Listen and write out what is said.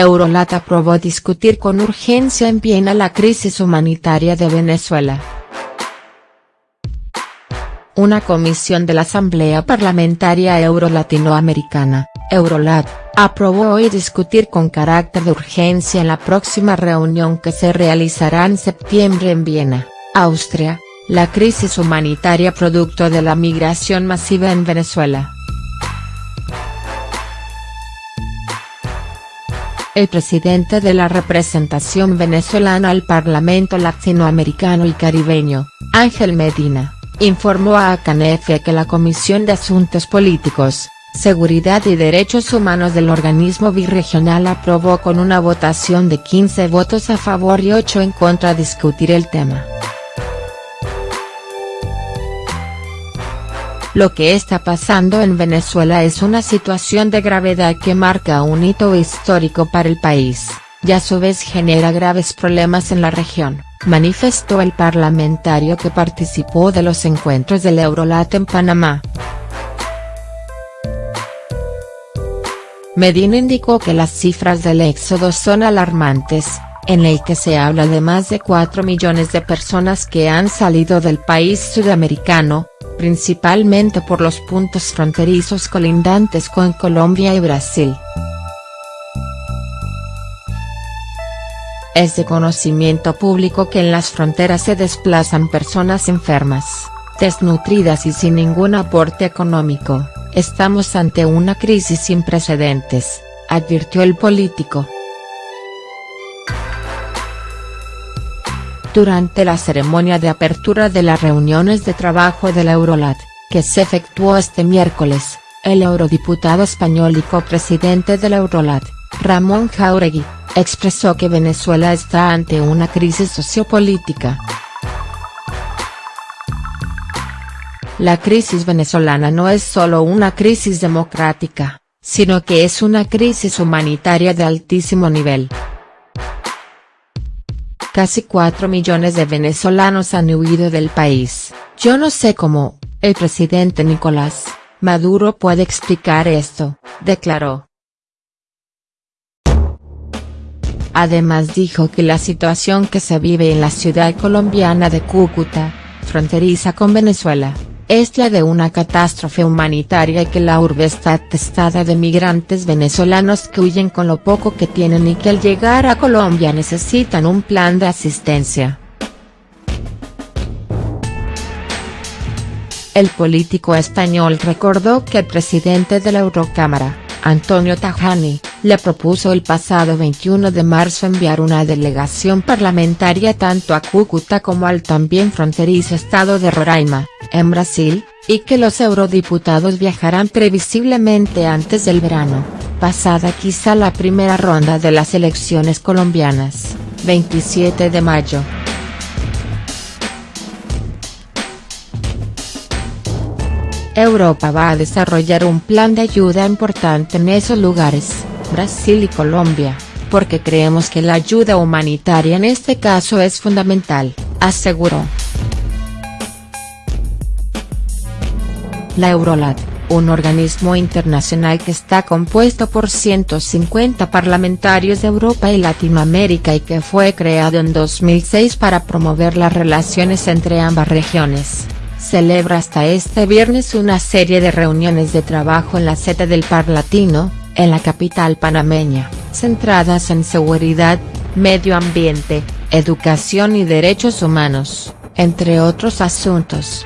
Eurolat aprobó discutir con urgencia en Viena la crisis humanitaria de Venezuela. Una comisión de la Asamblea Parlamentaria Euro-Latinoamericana, Eurolat, aprobó hoy discutir con carácter de urgencia en la próxima reunión que se realizará en septiembre en Viena, Austria, la crisis humanitaria producto de la migración masiva en Venezuela. El presidente de la representación venezolana al Parlamento Latinoamericano y Caribeño, Ángel Medina, informó a Acanefe que la Comisión de Asuntos Políticos, Seguridad y Derechos Humanos del organismo birregional aprobó con una votación de 15 votos a favor y 8 en contra discutir el tema. Lo que está pasando en Venezuela es una situación de gravedad que marca un hito histórico para el país, y a su vez genera graves problemas en la región, manifestó el parlamentario que participó de los encuentros del Eurolat en Panamá. Medina indicó que las cifras del éxodo son alarmantes, en el que se habla de más de 4 millones de personas que han salido del país sudamericano, principalmente por los puntos fronterizos colindantes con Colombia y Brasil. Es de conocimiento público que en las fronteras se desplazan personas enfermas, desnutridas y sin ningún aporte económico, estamos ante una crisis sin precedentes, advirtió el político. Durante la ceremonia de apertura de las reuniones de trabajo de la Eurolat, que se efectuó este miércoles, el eurodiputado español y copresidente de la Eurolat, Ramón Jauregui, expresó que Venezuela está ante una crisis sociopolítica. La crisis venezolana no es solo una crisis democrática, sino que es una crisis humanitaria de altísimo nivel. Casi 4 millones de venezolanos han huido del país, yo no sé cómo, el presidente Nicolás, Maduro puede explicar esto, declaró. Además dijo que la situación que se vive en la ciudad colombiana de Cúcuta, fronteriza con Venezuela, es la de una catástrofe humanitaria y que la urbe está atestada de migrantes venezolanos que huyen con lo poco que tienen y que al llegar a Colombia necesitan un plan de asistencia. El político español recordó que el presidente de la Eurocámara, Antonio Tajani, le propuso el pasado 21 de marzo enviar una delegación parlamentaria tanto a Cúcuta como al también fronterizo estado de Roraima, en Brasil, y que los eurodiputados viajarán previsiblemente antes del verano, pasada quizá la primera ronda de las elecciones colombianas, 27 de mayo. Europa va a desarrollar un plan de ayuda importante en esos lugares, Brasil y Colombia, porque creemos que la ayuda humanitaria en este caso es fundamental, aseguró. La Eurolat, un organismo internacional que está compuesto por 150 parlamentarios de Europa y Latinoamérica y que fue creado en 2006 para promover las relaciones entre ambas regiones celebra hasta este viernes una serie de reuniones de trabajo en la sede del Parlatino, en la capital panameña, centradas en seguridad, medio ambiente, educación y derechos humanos, entre otros asuntos.